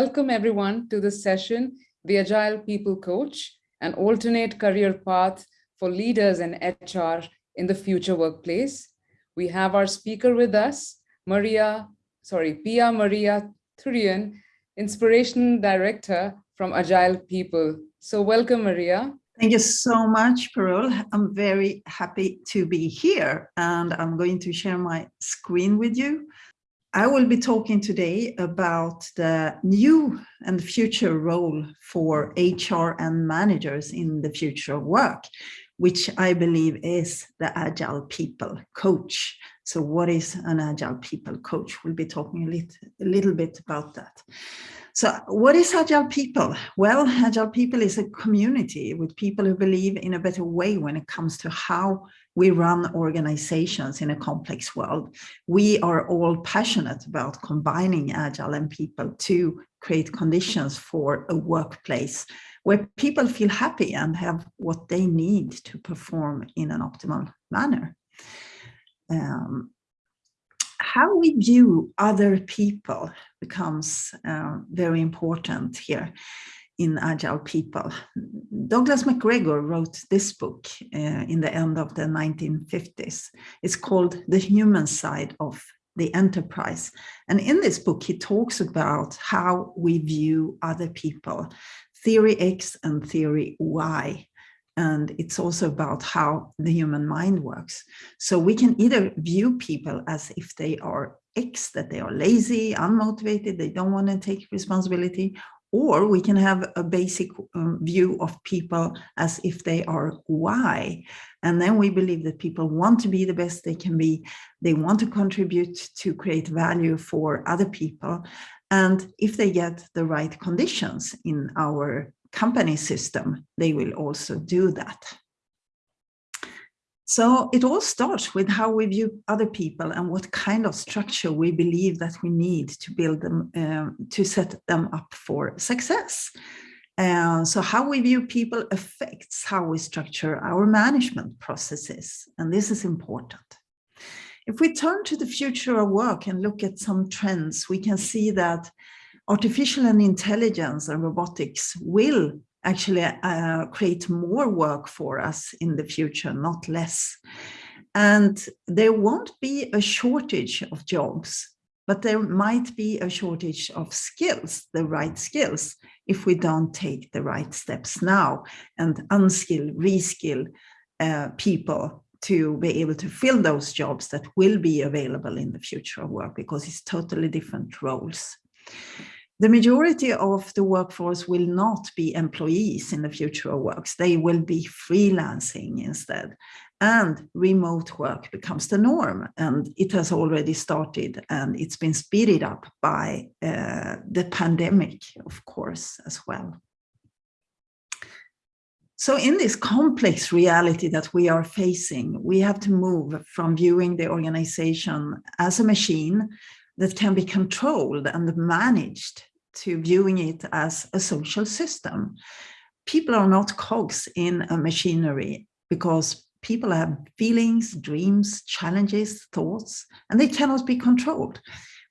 welcome everyone to this session, The Agile People Coach, an alternate career path for leaders and HR in the future workplace. We have our speaker with us, Maria, sorry, Pia Maria Thorén, Inspiration Director from Agile People. So welcome, Maria. Thank you so much, Parul. I'm very happy to be here and I'm going to share my screen with you. I will be talking today about the new and future role for HR and managers in the future of work, which I believe is the Agile People Coach. So what is an Agile People Coach? We'll be talking a little, a little bit about that. So what is Agile People? Well, Agile People is a community with people who believe in a better way when it comes to how we run organizations in a complex world. We are all passionate about combining Agile and people to create conditions for a workplace where people feel happy and have what they need to perform in an optimal manner. Um, how we view other people becomes uh, very important here in Agile People. Douglas McGregor wrote this book uh, in the end of the 1950s. It's called The Human Side of the Enterprise. And in this book, he talks about how we view other people, theory X and theory Y. And it's also about how the human mind works. So we can either view people as if they are X, that they are lazy, unmotivated, they don't want to take responsibility, or we can have a basic um, view of people as if they are why. And then we believe that people want to be the best they can be. They want to contribute to create value for other people. And if they get the right conditions in our company system, they will also do that. So it all starts with how we view other people and what kind of structure we believe that we need to build them, uh, to set them up for success. Uh, so how we view people affects how we structure our management processes. And this is important. If we turn to the future of work and look at some trends, we can see that artificial and intelligence and robotics will actually uh, create more work for us in the future, not less. And there won't be a shortage of jobs, but there might be a shortage of skills, the right skills, if we don't take the right steps now and upskill, reskill uh, people to be able to fill those jobs that will be available in the future of work because it's totally different roles. The majority of the workforce will not be employees in the future of works. They will be freelancing instead. And remote work becomes the norm. And it has already started and it's been speeded up by uh, the pandemic, of course, as well. So in this complex reality that we are facing, we have to move from viewing the organization as a machine that can be controlled and managed to viewing it as a social system. People are not cogs in a machinery because people have feelings, dreams, challenges, thoughts, and they cannot be controlled.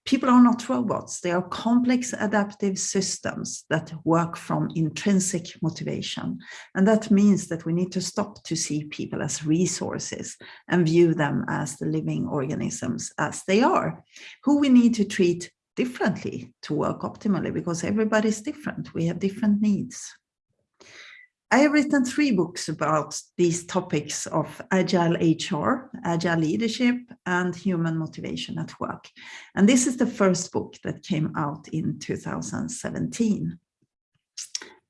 People are not robots. They are complex adaptive systems that work from intrinsic motivation. And that means that we need to stop to see people as resources and view them as the living organisms as they are, who we need to treat differently to work optimally because everybody's different. We have different needs. I have written three books about these topics of agile HR, agile leadership, and human motivation at work. And this is the first book that came out in 2017.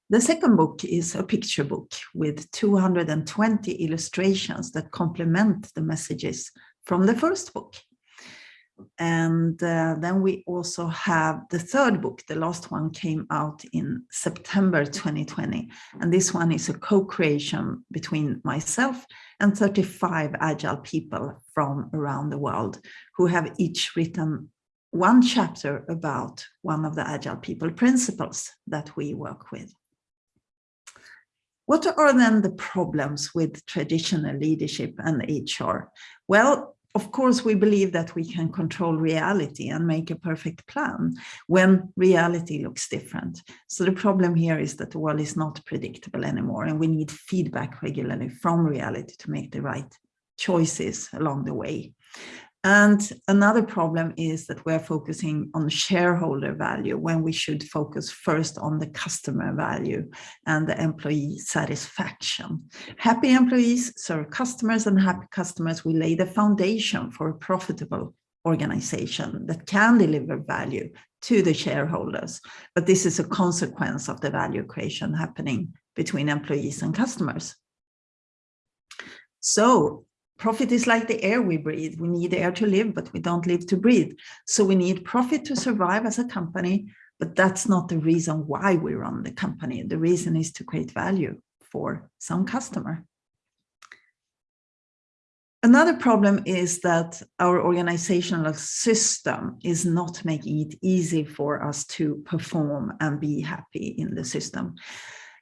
The second book is a picture book with 220 illustrations that complement the messages from the first book. And uh, then we also have the third book. The last one came out in September 2020. And this one is a co-creation between myself and 35 agile people from around the world who have each written one chapter about one of the agile people principles that we work with. What are then the problems with traditional leadership and HR? Well, of course, we believe that we can control reality and make a perfect plan when reality looks different. So the problem here is that the world is not predictable anymore and we need feedback regularly from reality to make the right choices along the way. And another problem is that we're focusing on shareholder value when we should focus first on the customer value and the employee satisfaction. Happy employees serve customers and happy customers will lay the foundation for a profitable organization that can deliver value to the shareholders. But this is a consequence of the value creation happening between employees and customers. So Profit is like the air we breathe. We need air to live, but we don't live to breathe. So we need profit to survive as a company, but that's not the reason why we run the company. The reason is to create value for some customer. Another problem is that our organizational system is not making it easy for us to perform and be happy in the system.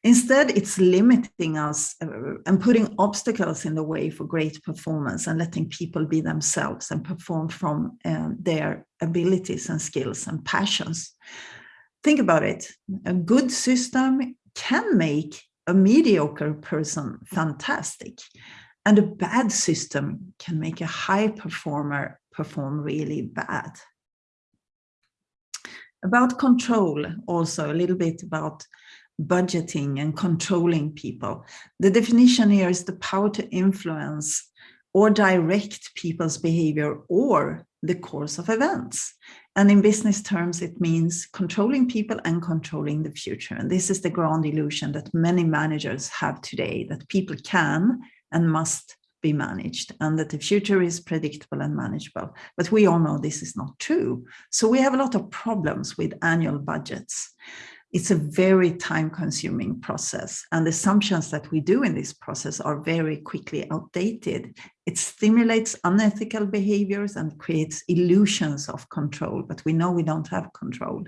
Instead, it's limiting us uh, and putting obstacles in the way for great performance and letting people be themselves and perform from uh, their abilities and skills and passions. Think about it. A good system can make a mediocre person fantastic. And a bad system can make a high performer perform really bad. About control, also a little bit about budgeting and controlling people. The definition here is the power to influence or direct people's behavior or the course of events. And in business terms, it means controlling people and controlling the future. And this is the grand illusion that many managers have today, that people can and must be managed and that the future is predictable and manageable. But we all know this is not true. So we have a lot of problems with annual budgets it's a very time consuming process and the assumptions that we do in this process are very quickly outdated. It stimulates unethical behaviors and creates illusions of control, but we know we don't have control.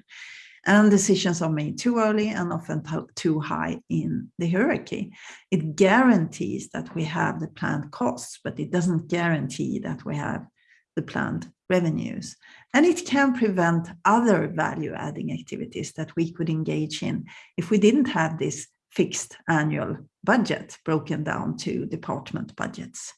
And decisions are made too early and often too high in the hierarchy. It guarantees that we have the planned costs, but it doesn't guarantee that we have the planned revenues. And it can prevent other value adding activities that we could engage in if we didn't have this fixed annual budget broken down to department budgets.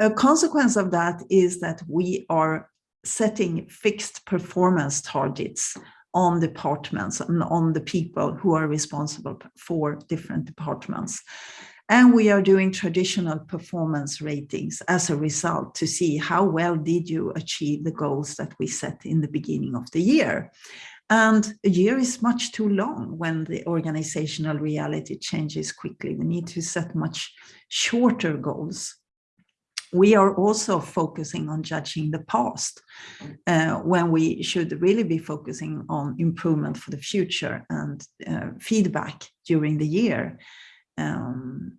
A consequence of that is that we are setting fixed performance targets on departments and on the people who are responsible for different departments. And we are doing traditional performance ratings as a result to see how well did you achieve the goals that we set in the beginning of the year. And a year is much too long when the organizational reality changes quickly. We need to set much shorter goals. We are also focusing on judging the past uh, when we should really be focusing on improvement for the future and uh, feedback during the year. Um,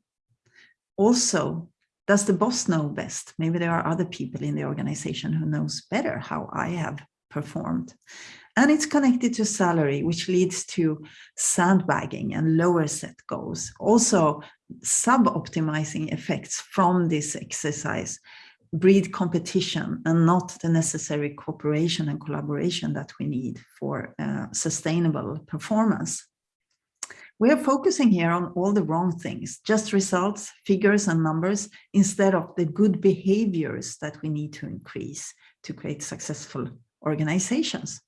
also, does the boss know best? Maybe there are other people in the organization who knows better how I have performed. And it's connected to salary, which leads to sandbagging and lower set goals. Also, sub-optimizing effects from this exercise breed competition and not the necessary cooperation and collaboration that we need for uh, sustainable performance. We are focusing here on all the wrong things, just results, figures and numbers, instead of the good behaviors that we need to increase to create successful organizations.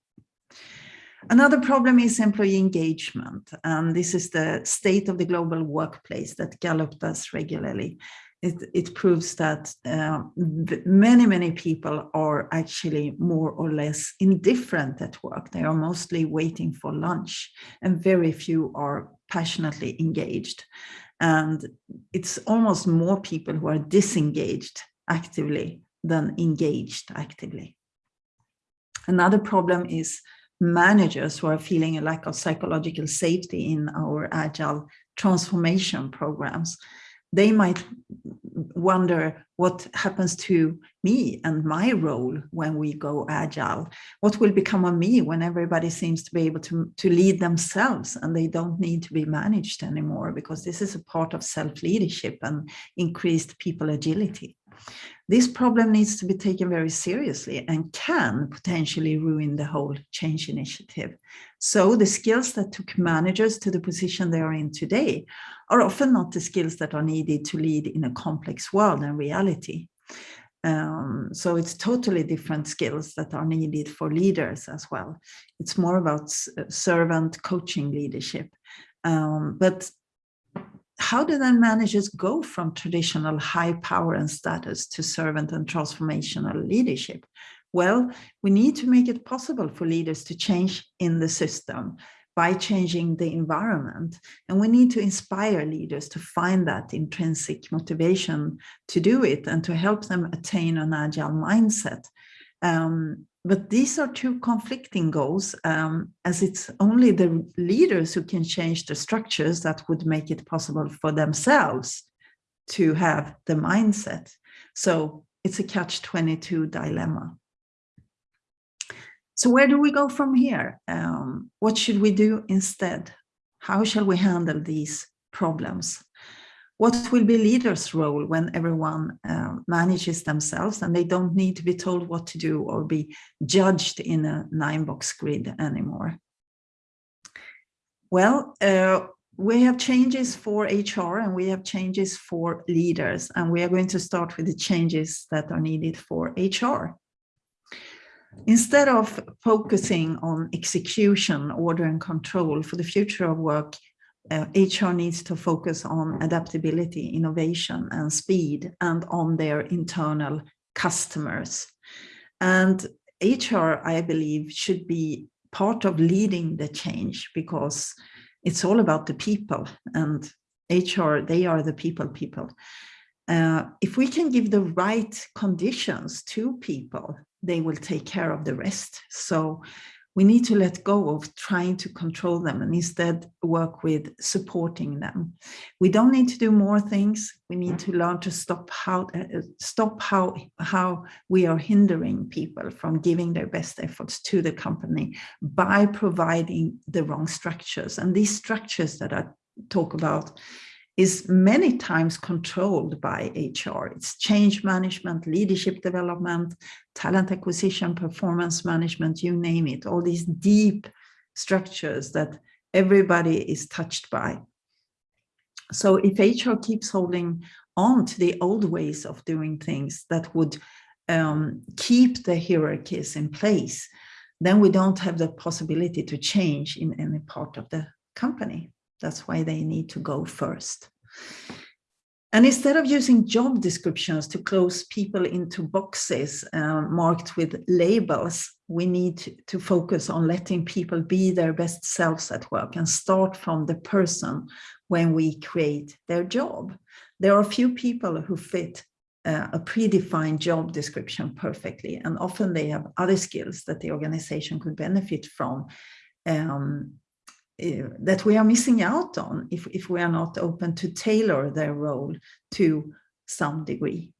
Another problem is employee engagement. And this is the state of the global workplace that Gallup does regularly it, it proves that uh, many, many people are actually more or less indifferent at work. They are mostly waiting for lunch and very few are passionately engaged. And it's almost more people who are disengaged actively than engaged actively. Another problem is managers who are feeling a lack of psychological safety in our agile transformation programs they might wonder what happens to me and my role when we go agile. What will become of me when everybody seems to be able to to lead themselves and they don't need to be managed anymore because this is a part of self-leadership and increased people agility This problem needs to be taken very seriously and can potentially ruin the whole change initiative. So the skills that took managers to the position they are in today are often not the skills that are needed to lead in a complex world and reality. Um, so it's totally different skills that are needed for leaders as well. It's more about servant coaching leadership. Um, but how do then managers go from traditional high power and status to servant and transformational leadership? Well, we need to make it possible for leaders to change in the system by changing the environment. And we need to inspire leaders to find that intrinsic motivation to do it and to help them attain an agile mindset. Um, but these are two conflicting goals um, as it's only the leaders who can change the structures that would make it possible for themselves to have the mindset. So it's a catch-22 dilemma. So where do we go from here? Um, what should we do instead? How shall we handle these problems? What will be leaders' role when everyone uh, manages themselves and they don't need to be told what to do or be judged in a nine-box grid anymore? Well, uh, we have changes for HR and we have changes for leaders, and we are going to start with the changes that are needed for HR. Instead of focusing on execution, order and control for the future of work, uh, HR needs to focus on adaptability, innovation and speed and on their internal customers. And HR, I believe, should be part of leading the change because it's all about the people and HR, they are the people people. Uh, if we can give the right conditions to people, they will take care of the rest. So we need to let go of trying to control them and instead work with supporting them. We don't need to do more things. We need to learn to stop how uh, stop how how we are hindering people from giving their best efforts to the company by providing the wrong structures. And these structures that I talk about is many times controlled by HR. It's change management, leadership development, talent acquisition, performance management, you name it, all these deep structures that everybody is touched by. So if HR keeps holding on to the old ways of doing things that would um, keep the hierarchies in place, then we don't have the possibility to change in any part of the company. That's why they need to go first. And instead of using job descriptions to close people into boxes uh, marked with labels, we need to focus on letting people be their best selves at work and start from the person when we create their job. There are few people who fit uh, a predefined job description perfectly, and often they have other skills that the organization could benefit from um, Uh, that we are missing out on if, if we are not open to tailor their role to some degree.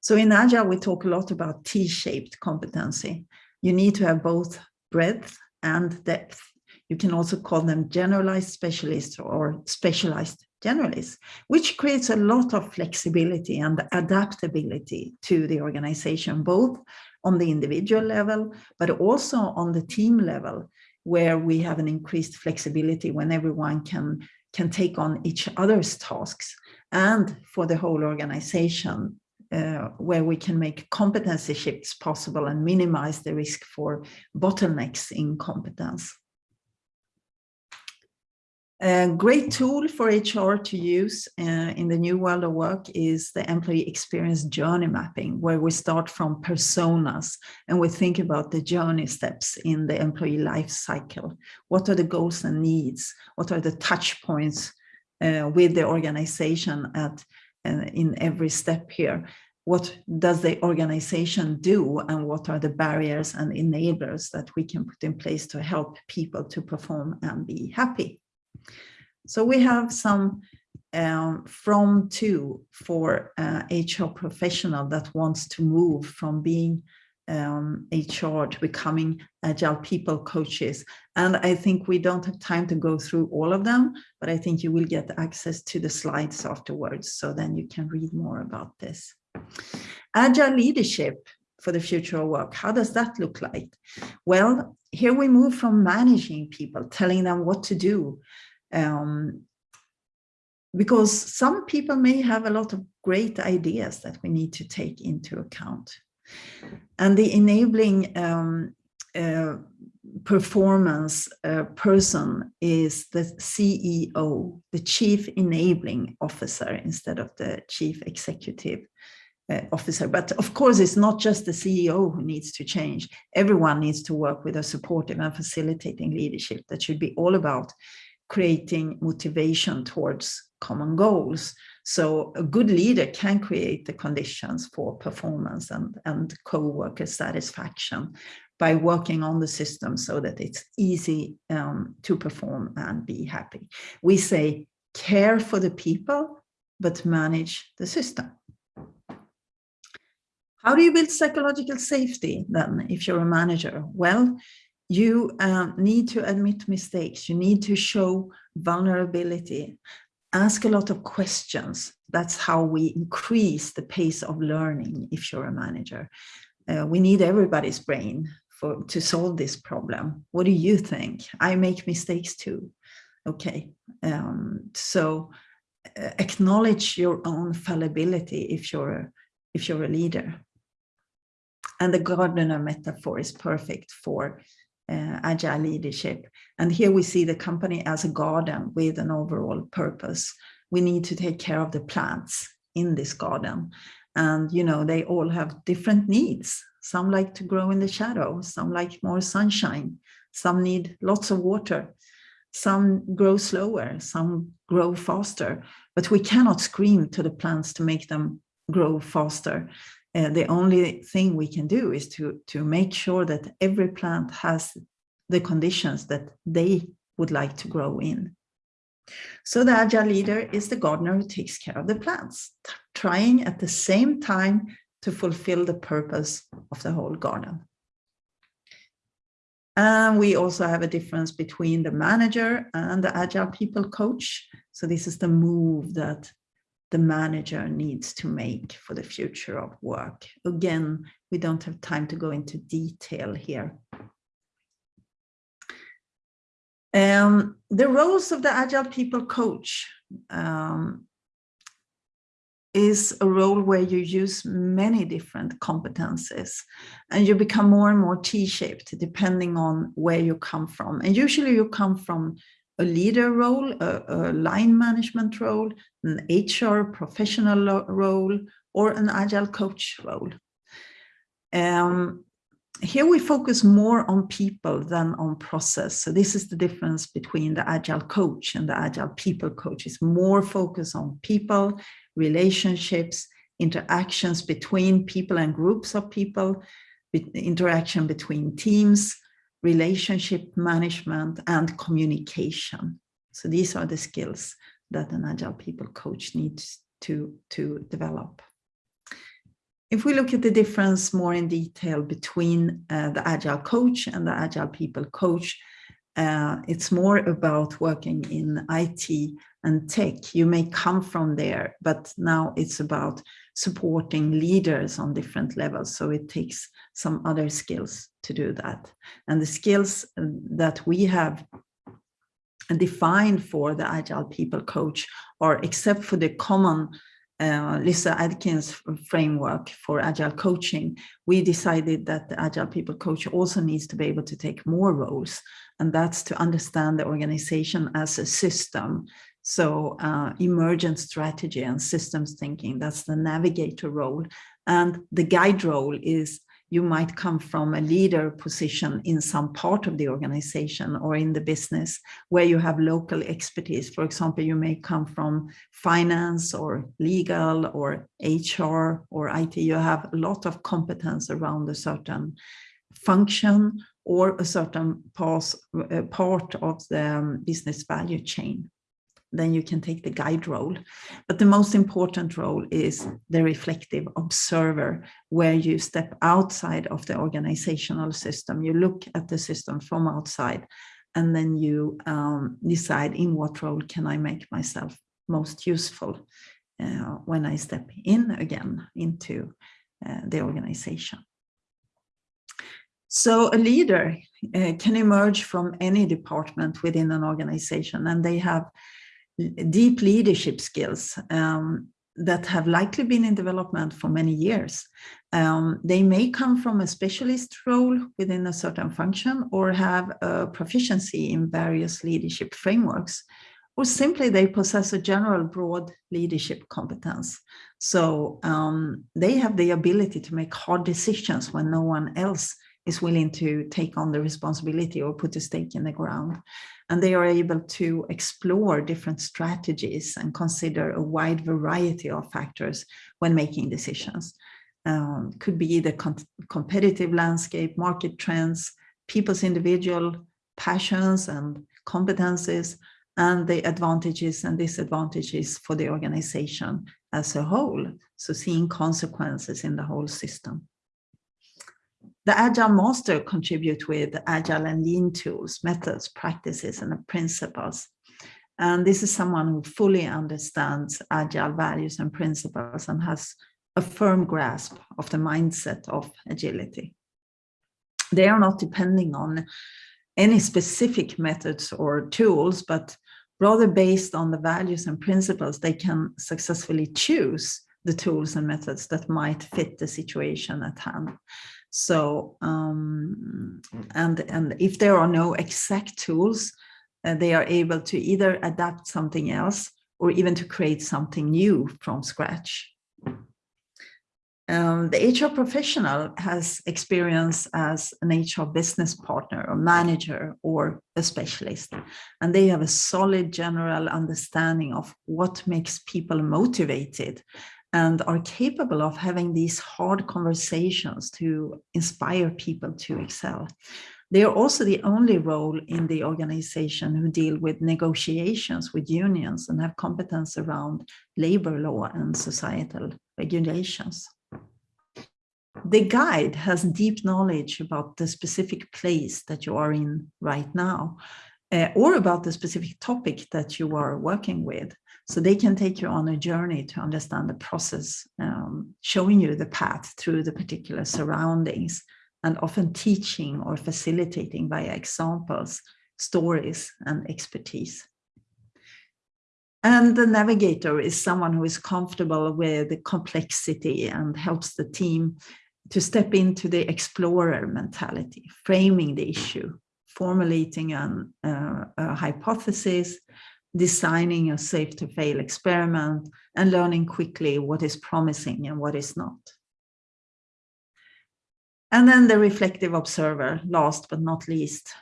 So in Agile, we talk a lot about T-shaped competency. You need to have both breadth and depth. You can also call them generalized specialists or specialized generalists, which creates a lot of flexibility and adaptability to the organization, both on the individual level, but also on the team level, where we have an increased flexibility when everyone can, can take on each other's tasks and for the whole organization uh, where we can make competency shifts possible and minimize the risk for bottlenecks in competence. A great tool for HR to use uh, in the new world of work is the employee experience journey mapping, where we start from personas and we think about the journey steps in the employee life cycle. What are the goals and needs? What are the touch points uh, with the organization at uh, in every step here? What does the organization do and what are the barriers and enablers that we can put in place to help people to perform and be happy? So we have some um, from to for uh, HR professional that wants to move from being um, HR to becoming agile people coaches. And I think we don't have time to go through all of them, but I think you will get access to the slides afterwards. So then you can read more about this. Agile leadership for the future of work. How does that look like? Well, here we move from managing people, telling them what to do. Um, because some people may have a lot of great ideas that we need to take into account. And the enabling um, uh, performance uh, person is the CEO, the chief enabling officer instead of the chief executive uh, officer. But of course, it's not just the CEO who needs to change. Everyone needs to work with a supportive and facilitating leadership that should be all about creating motivation towards common goals. So a good leader can create the conditions for performance and, and co-worker satisfaction by working on the system so that it's easy um, to perform and be happy. We say care for the people, but manage the system. How do you build psychological safety then if you're a manager? Well, you uh, need to admit mistakes. You need to show vulnerability ask a lot of questions. That's how we increase the pace of learning if you're a manager. Uh, we need everybody's brain for to solve this problem. What do you think? I make mistakes too. Okay, um, so uh, acknowledge your own fallibility if you're if you're a leader. And the gardener metaphor is perfect for uh, agile leadership. And here we see the company as a garden with an overall purpose. We need to take care of the plants in this garden. And, you know, they all have different needs. Some like to grow in the shadow, some like more sunshine, some need lots of water, some grow slower, some grow faster. But we cannot scream to the plants to make them grow faster. Uh, the only thing we can do is to, to make sure that every plant has the conditions that they would like to grow in. So the agile leader is the gardener who takes care of the plants, trying at the same time to fulfill the purpose of the whole garden. And we also have a difference between the manager and the agile people coach. So this is the move that the manager needs to make for the future of work. Again, we don't have time to go into detail here. Um, the roles of the Agile People Coach um, is a role where you use many different competences and you become more and more T-shaped depending on where you come from. And usually you come from a leader role, a, a, line management role, an HR professional role, or an agile coach role. Um, here we focus more on people than on process. So this is the difference between the agile coach and the agile people coach. It's more focus on people, relationships, interactions between people and groups of people, interaction between teams, relationship management, and communication. So these are the skills that an Agile People coach needs to, to develop. If we look at the difference more in detail between uh, the Agile coach and the Agile People coach, uh, it's more about working in IT and tech. You may come from there, but now it's about supporting leaders on different levels. So it takes some other skills to do that. And the skills that we have defined for the Agile People Coach are except for the common uh, Lyssa Adkins framework for agile coaching, we decided that the agile people coach also needs to be able to take more roles. And that's to understand the organization as a system. So uh, emergent strategy and systems thinking, that's the navigator role. And the guide role is you might come from a leader position in some part of the organization or in the business where you have local expertise. For example, you may come from finance or legal or HR or IT. You have a lot of competence around a certain function or a certain part, uh, part of the um, business value chain. Then you can take the guide role. But the most important role is the reflective observer, where you step outside of the organizational system. You look at the system from outside, and then you um, decide in what role can I make myself most useful uh, when I step in again into uh, the organization. So a leader uh, can emerge from any department within an organization and they have deep leadership skills um, that have likely been in development for many years. Um, they may come from a specialist role within a certain function or have a proficiency in various leadership frameworks, or simply they possess a general broad leadership competence. So um, they have the ability to make hard decisions when no one else is willing to take on the responsibility or put a stake in the ground. And they are able to explore different strategies and consider a wide variety of factors when making decisions. Um, could be the com competitive landscape, market trends, people's individual passions and competences, and the advantages and disadvantages for the organization as a whole. So seeing consequences in the whole system. The Agile Master contribute with Agile and Lean tools, methods, practices, and principles. And this is someone who fully understands Agile values and principles and has a firm grasp of the mindset of agility. They are not depending on any specific methods or tools, but rather based on the values and principles, they can successfully choose the tools and methods that might fit the situation at hand. So, um, and, and if there are no exact tools, uh, they are able to either adapt something else or even to create something new from scratch. Um, the HR professional has experience as an HR business partner or manager or a specialist, and they have a solid general understanding of what makes people motivated and are capable of having these hard conversations to inspire people to excel. They are also the only role in the organization who deal with negotiations with unions and have competence around labor law and societal regulations. The guide has deep knowledge about the specific place that you are in right now, uh, or about the specific topic that you are working with. So they can take you on a journey to understand the process, um, showing you the path through the particular surroundings and often teaching or facilitating via examples, stories and expertise. And the navigator is someone who is comfortable with the complexity and helps the team to step into the explorer mentality, framing the issue, formulating an, uh, a hypothesis, designing a safe to fail experiment and learning quickly what is promising and what is not. And then the reflective observer, last but not least.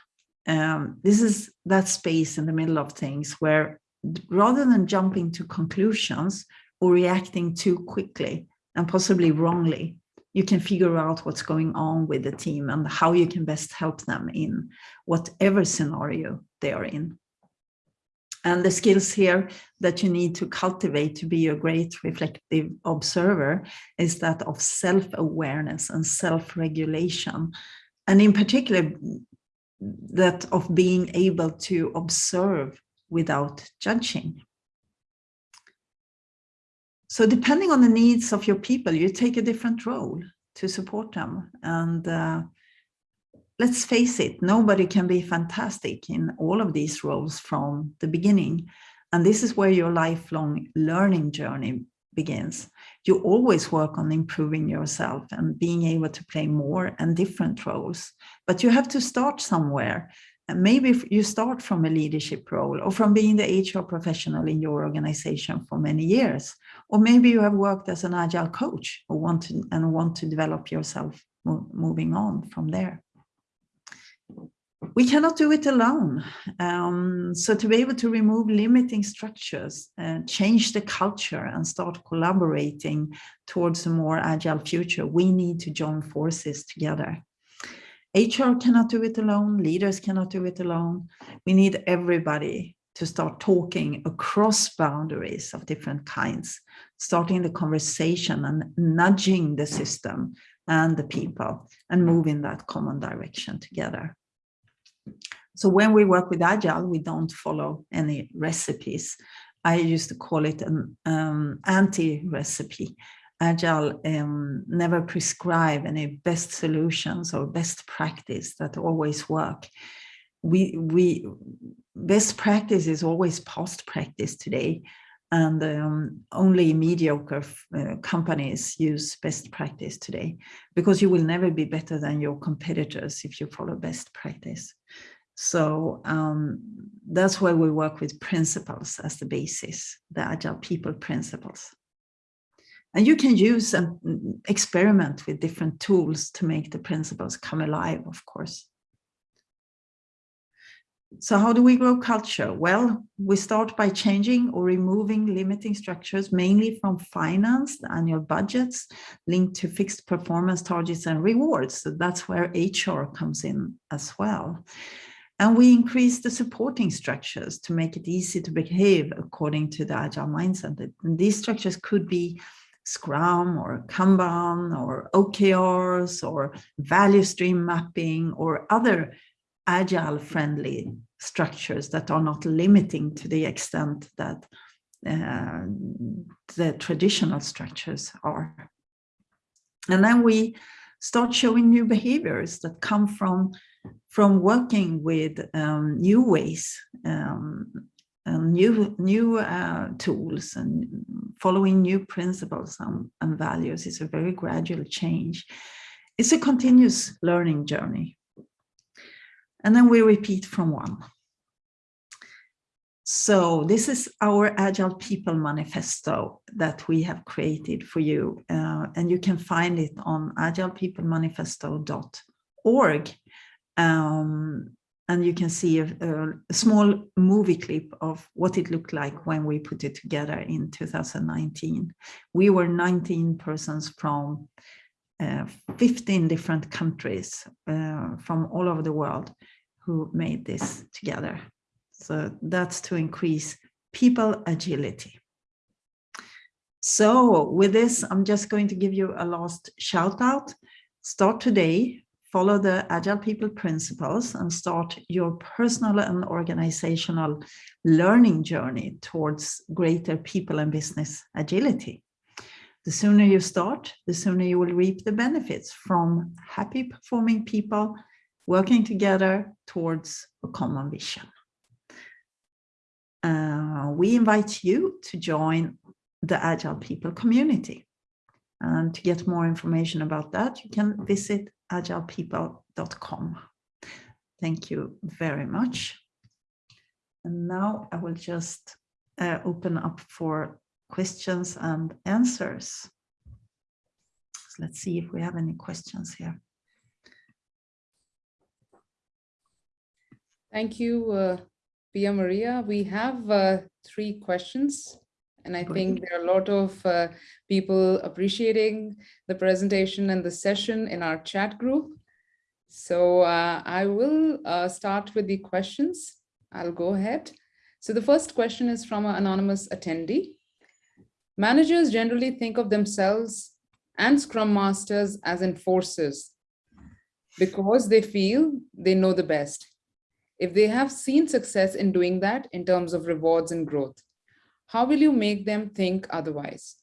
Um, this is that space in the middle of things where rather than jumping to conclusions or reacting too quickly and possibly wrongly, you can figure out what's going on with the team and how you can best help them in whatever scenario they are in. And the skills here that you need to cultivate to be a great reflective observer is that of self-awareness and self-regulation. And in particular, that of being able to observe without judging. So depending on the needs of your people, you take a different role to support them. And uh, let's face it, nobody can be fantastic in all of these roles from the beginning. And this is where your lifelong learning journey begins. You always work on improving yourself and being able to play more and different roles. But you have to start somewhere. And maybe you start from a leadership role or from being the HR professional in your organization for many years. Or maybe you have worked as an agile coach or want to, and want to develop yourself moving on from there we cannot do it alone. Um, so to be able to remove limiting structures, uh, change the culture and start collaborating towards a more agile future, we need to join forces together. HR cannot do it alone, leaders cannot do it alone. We need everybody to start talking across boundaries of different kinds, starting the conversation and nudging the system and the people and move in that common direction together. So when we work with Agile, we don't follow any recipes. I used to call it an um, anti-recipe. Agile um, never prescribe any best solutions or best practice that always work. We, we best practice is always past practice today and um, only mediocre uh, companies use best practice today because you will never be better than your competitors if you follow best practice. So um, that's why we work with principles as the basis, the agile people principles. And you can use and experiment with different tools to make the principles come alive, of course. So how do we grow culture? Well, we start by changing or removing limiting structures, mainly from finance, the annual budgets linked to fixed performance targets and rewards. So that's where HR comes in as well. And we increase the supporting structures to make it easy to behave according to the agile mindset. And these structures could be Scrum or Kanban or OKRs or value stream mapping or other agile friendly structures that are not limiting to the extent that uh, the traditional structures are. And then we start showing new behaviors that come from from working with um, new ways um, and new new uh, tools and following new principles and, and values is a very gradual change. It's a continuous learning journey. And then we repeat from one. So this is our Agile People Manifesto that we have created for you. Uh, and you can find it on agilepeoplemanifesto.org. Um, and you can see a, a, small movie clip of what it looked like when we put it together in 2019. We were 19 persons from uh, 15 different countries uh, from all over the world who made this together. So that's to increase people agility. So with this, I'm just going to give you a last shout out. Start today, follow the Agile People principles and start your personal and organizational learning journey towards greater people and business agility. The sooner you start, the sooner you will reap the benefits from happy performing people working together towards a common vision. Uh, we invite you to join the Agile People community. And to get more information about that, you can visit agilepeople.com. Thank you very much. And now I will just uh, open up for questions and answers. So let's see if we have any questions here. Thank you, uh, Pia Maria. We have uh, three questions, and I think there are a lot of uh, people appreciating the presentation and the session in our chat group. So uh, I will uh, start with the questions. I'll go ahead. So the first question is from an anonymous attendee. Managers generally think of themselves and Scrum Masters as enforcers because they feel they know the best if they have seen success in doing that in terms of rewards and growth, how will you make them think otherwise?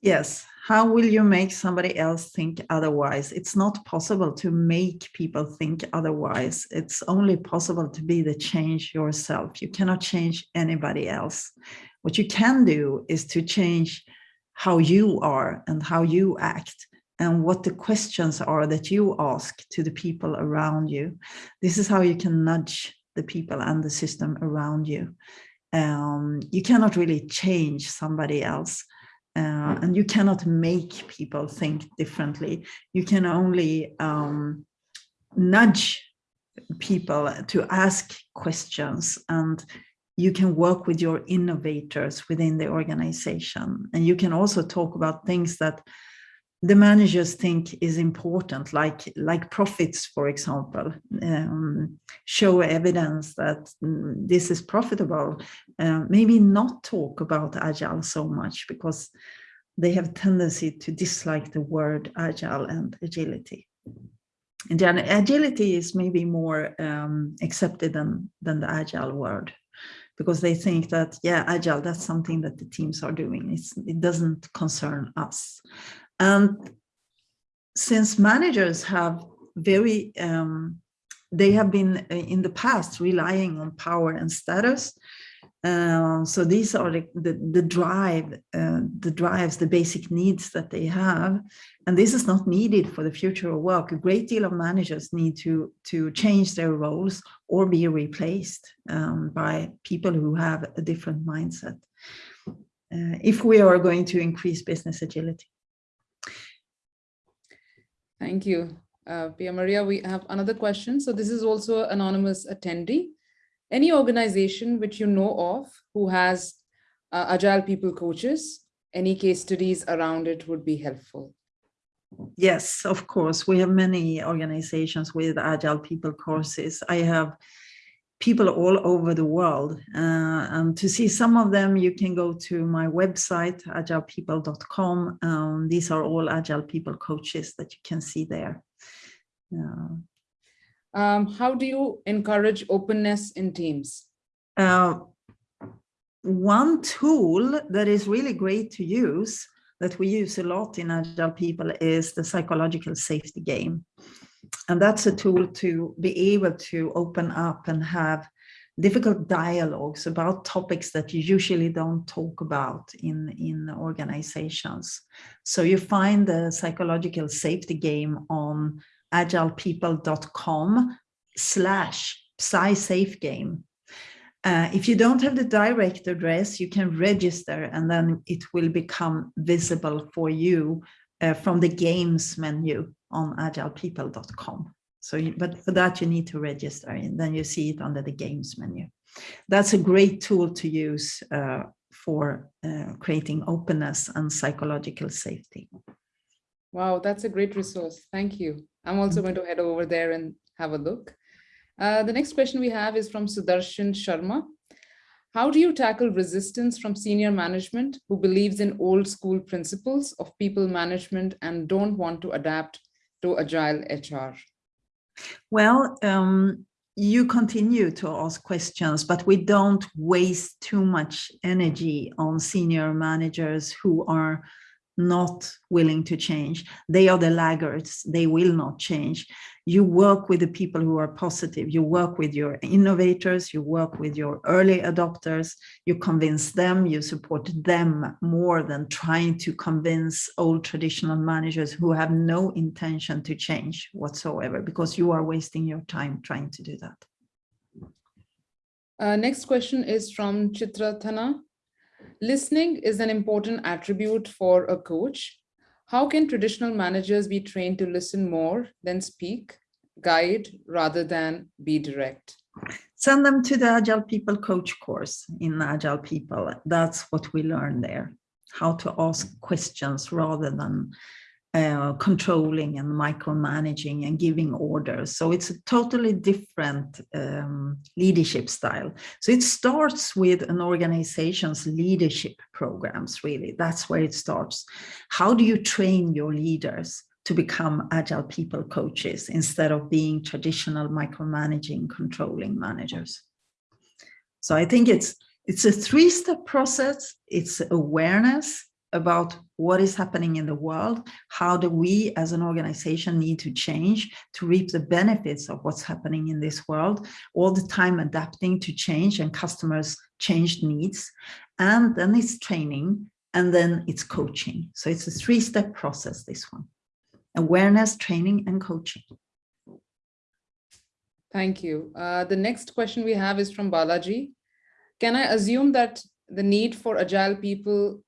Yes, how will you make somebody else think otherwise? It's not possible to make people think otherwise. It's only possible to be the change yourself. You cannot change anybody else. What you can do is to change how you are and how you act and what the questions are that you ask to the people around you. This is how you can nudge the people and the system around you. Um, you cannot really change somebody else uh, and you cannot make people think differently. You can only um, nudge people to ask questions and you can work with your innovators within the organization. And you can also talk about things that the managers think is important, like, like profits, for example, um, show evidence that mm, this is profitable, uh, maybe not talk about agile so much because they have tendency to dislike the word agile and agility. And then agility is maybe more um, accepted than, than the agile word because they think that, yeah, agile, that's something that the teams are doing. It's, it doesn't concern us. And since managers have very, um, they have been uh, in the past relying on power and status. Uh, so these are the, the, the drive, uh, the drives, the basic needs that they have. And this is not needed for the future of work. A great deal of managers need to, to change their roles or be replaced um, by people who have a different mindset. Uh, if we are going to increase business agility. Thank you. Uh, Pia Maria, we have another question. So this is also an anonymous attendee. Any organization which you know of who has uh, agile people coaches, any case studies around it would be helpful. Yes, of course. We have many organizations with agile people courses. I have people all over the world. Uh, and to see some of them, you can go to my website, agilepeople.com. Um, these are all agile people coaches that you can see there. Uh, um, how do you encourage openness in teams? Uh, one tool that is really great to use that we use a lot in agile people is the psychological safety game. And that's a tool to be able to open up and have difficult dialogues about topics that you usually don't talk about in, in organizations. So you find the psychological safety game on agilepeople.com slash psysafegame. Uh, if you don't have the direct address, you can register and then it will become visible for you uh, from the games menu on agilepeople.com. So, you, but for that you need to register and then you see it under the games menu. That's a great tool to use uh, for uh, creating openness and psychological safety. Wow, that's a great resource. Thank you. I'm also going to head over there and have a look. Uh, the next question we have is from Sudarshan Sharma. How do you tackle resistance from senior management who believes in old school principles of people management and don't want to adapt to agile HR? Well, um, you continue to ask questions, but we don't waste too much energy on senior managers who are not willing to change. They are the laggards. They will not change. You work with the people who are positive. You work with your innovators. You work with your early adopters. You convince them. You support them more than trying to convince old traditional managers who have no intention to change whatsoever because you are wasting your time trying to do that. Uh, next question is from Chitra Thana. Listening is an important attribute for a coach. How can traditional managers be trained to listen more than speak, guide rather than be direct? Send them to the Agile People Coach course in Agile People. That's what we learn there, how to ask questions rather than uh, controlling and micromanaging and giving orders. So it's a totally different um, leadership style. So it starts with an organization's leadership programs, really. That's where it starts. How do you train your leaders to become agile people coaches instead of being traditional micromanaging, controlling managers? So I think it's it's a three-step process. It's awareness, about what is happening in the world, how do we as an organization need to change to reap the benefits of what's happening in this world, all the time adapting to change and customers changed needs. And then it's training and then it's coaching. So it's a three-step process, this one. Awareness, training and coaching. Thank you. Uh, the next question we have is from Balaji. Can I assume that the need for agile people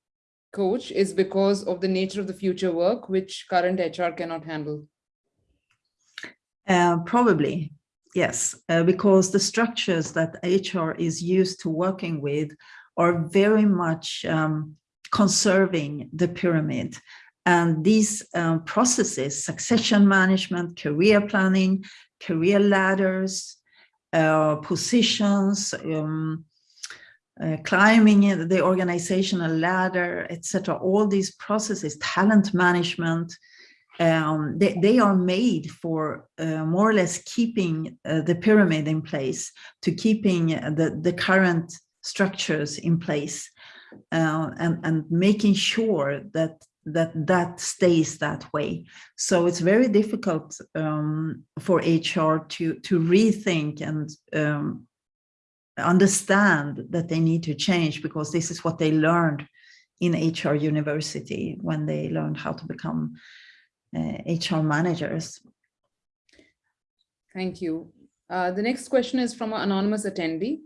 coach is because of the nature of the future work, which current HR cannot handle? Uh, probably, yes, uh, because the structures that HR is used to working with are very much um, conserving the pyramid And these um, processes, succession management, career planning, career ladders, uh, positions, um, uh, climbing the organizational ladder, etc. All these processes, talent management, um, they, they are made for uh, more or less keeping uh, the pyramid in place, to keeping the, the current structures in place, uh, and, and making sure that that that stays that way. So it's very difficult um, for HR to to rethink and um, understand that they need to change because this is what they learned in HR university when they learned how to become uh, HR managers. Thank you. Uh, the next question is from an anonymous attendee.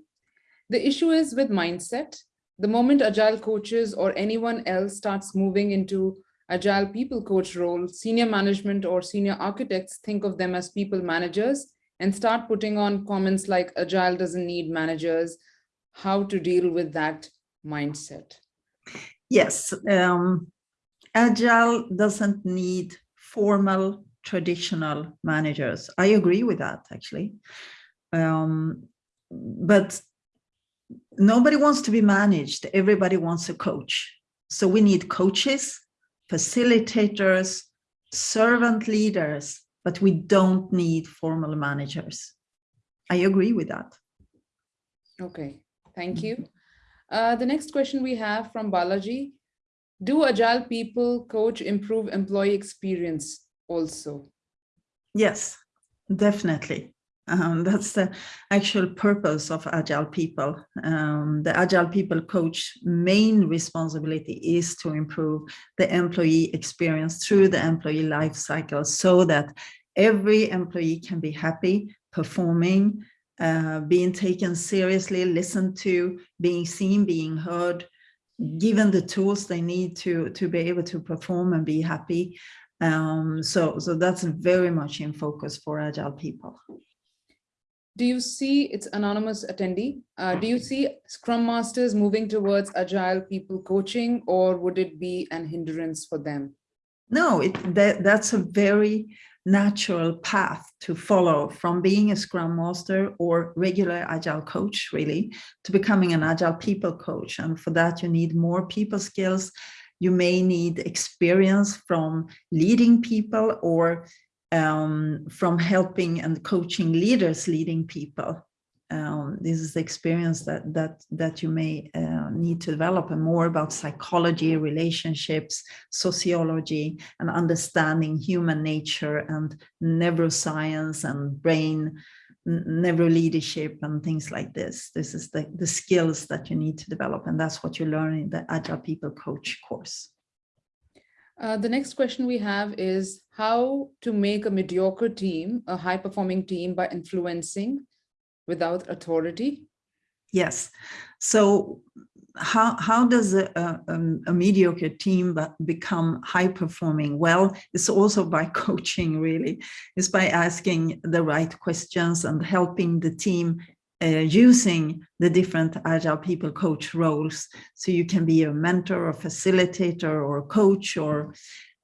The issue is with mindset. The moment agile coaches or anyone else starts moving into agile people coach role, senior management or senior architects think of them as people managers and start putting on comments like agile doesn't need managers, how to deal with that mindset? Yes, um, agile doesn't need formal traditional managers. I agree with that actually. Um, but nobody wants to be managed. Everybody wants a coach. So we need coaches, facilitators, servant leaders, but we don't need formal managers. I agree with that. Okay, thank you. Uh, the next question we have from Balaji. Do agile people coach improve employee experience also? Yes, definitely. Um, that's the actual purpose of agile people. Um, the agile people coach main responsibility is to improve the employee experience through the employee life cycle so that every employee can be happy, performing, uh, being taken seriously, listened to, being seen, being heard, given the tools they need to, to be able to perform and be happy. Um, so, so that's very much in focus for agile people do you see, it's anonymous attendee, uh, do you see Scrum Masters moving towards agile people coaching or would it be an hindrance for them? No, it, that, that's a very natural path to follow from being a Scrum Master or regular Agile coach, really, to becoming an Agile people coach. And for that, you need more people skills. You may need experience from leading people or um, from helping and coaching leaders leading people. Um, this is the experience that that that you may uh, need to develop and more about psychology, relationships, sociology, and understanding human nature and neuroscience and brain neuro leadership and things like this. This is the, the skills that you need to develop, and that's what you learn in the Agile People Coach course. Uh, the next question we have is how to make a mediocre team a high performing team by influencing without authority? Yes. So how, how does a, a, um, a mediocre team become high performing? Well, it's also by coaching really. It's by asking the right questions and helping the team using the different agile people coach roles. So you can be a mentor or facilitator or coach or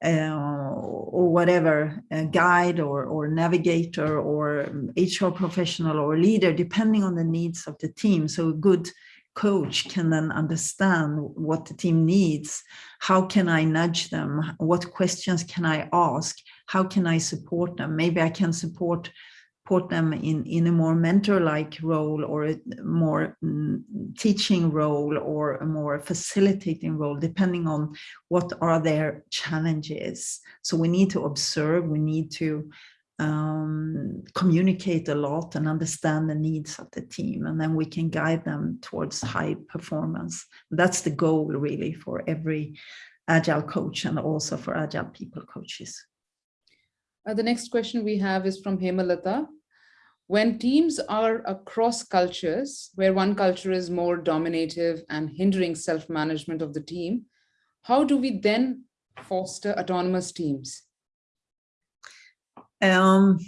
uh, or whatever, guide or, or navigator or HR professional or leader, depending on the needs of the team. So a good coach can then understand what the team needs. How can I nudge them? What questions can I ask? How can I support them? Maybe I can support put them in, in a more mentor-like role or a more mm, teaching role or a more facilitating role, depending on what are their challenges. So we need to observe, we need to um, communicate a lot and understand the needs of the team, and then we can guide them towards high performance. That's the goal really for every agile coach and also for agile people coaches. Uh, the next question we have is from Hemalata when teams are across cultures, where one culture is more dominative and hindering self-management of the team, how do we then foster autonomous teams? Um,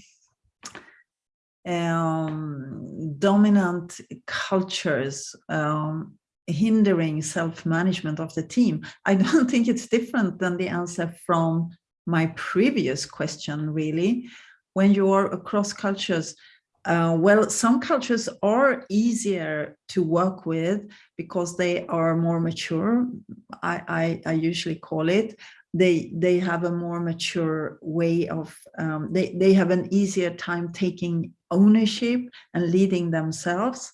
um, dominant cultures um, hindering self-management of the team? I don't think it's different than the answer from my previous question, really. When you are across cultures, uh, well, some cultures are easier to work with because they are more mature. I, I, I usually call it. They they have a more mature way of um, they they have an easier time taking ownership and leading themselves,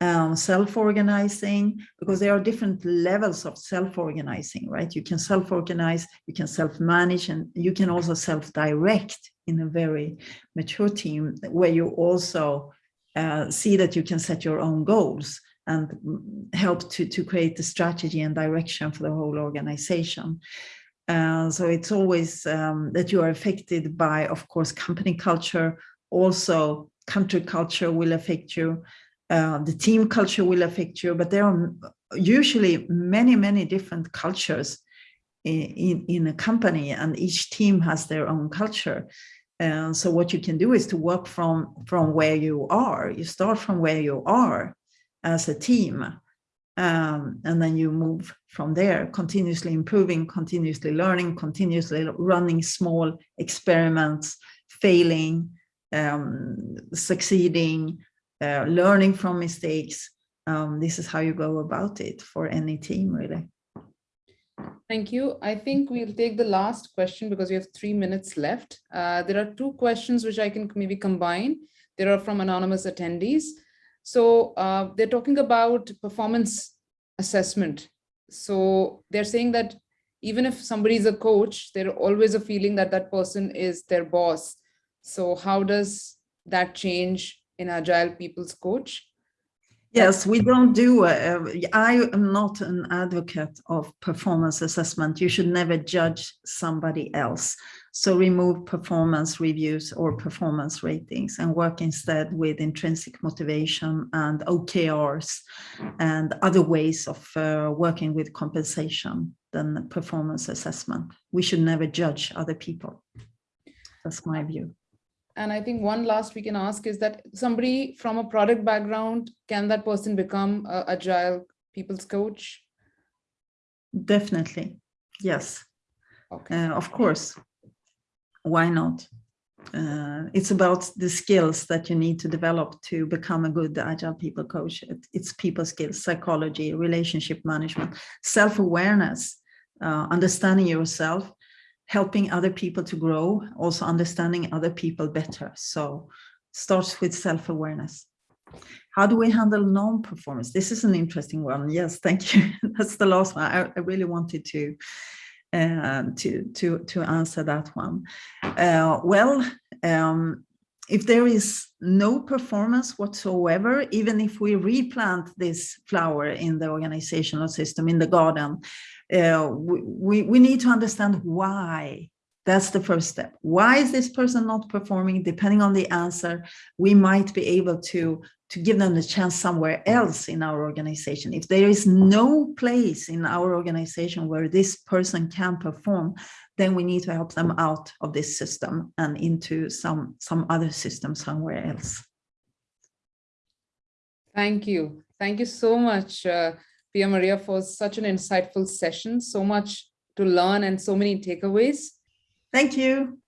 um, self-organizing because there are different levels of self-organizing, right? You can self-organize, you can self-manage, and you can also self-direct in a very mature team where you also uh, see that you can set your own goals and help to, to create the strategy and direction for the whole organization. Uh, so it's always um, that you are affected by, of course, company culture, also country culture will affect you, uh, the team culture will affect you, but there are usually many, many different cultures in, in a company and each team has their own culture. And so what you can do is to work from, from where you are. You start from where you are as a team. Um, and then you move from there, continuously improving, continuously learning, continuously running small experiments, failing, um, succeeding, uh, learning from mistakes. Um, this is how you go about it for any team, really. Thank you. I think we'll take the last question because we have three minutes left. Uh, there are two questions which I can maybe combine. There are from anonymous attendees. So uh, they're talking about performance assessment. So they're saying that even if somebody is a coach, there's always a feeling that that person is their boss. So how does that change in Agile People's Coach? Yes, we don't do, uh, I am not an advocate of performance assessment. You should never judge somebody else. So remove performance reviews or performance ratings and work instead with intrinsic motivation and OKRs and other ways of uh, working with compensation than performance assessment. We should never judge other people. That's my view. And I think one last we can ask is that somebody from a product background, can that person become a agile people's coach? Definitely, yes. Okay. Uh, of course, why not? Uh, it's about the skills that you need to develop to become a good agile people coach. It's people skills, psychology, relationship management, self-awareness, uh, understanding yourself, helping other people to grow, also understanding other people better. So starts with self-awareness. How do we handle non-performance? This is an interesting one. Yes, thank you. That's the last one. I, I really wanted to uh, to to to answer that one. Uh, well, um, if there is no performance whatsoever, even if we replant this flower in the organizational system, in the garden, uh, we, we need to understand why. That's the first step. Why is this person not performing? Depending on the answer, we might be able to, to give them the chance somewhere else in our organization. If there is no place in our organization where this person can perform, then we need to help them out of this system and into some, some other system somewhere else. Thank you. Thank you so much. Uh, Pia Maria for such an insightful session, so much to learn and so many takeaways. Thank you.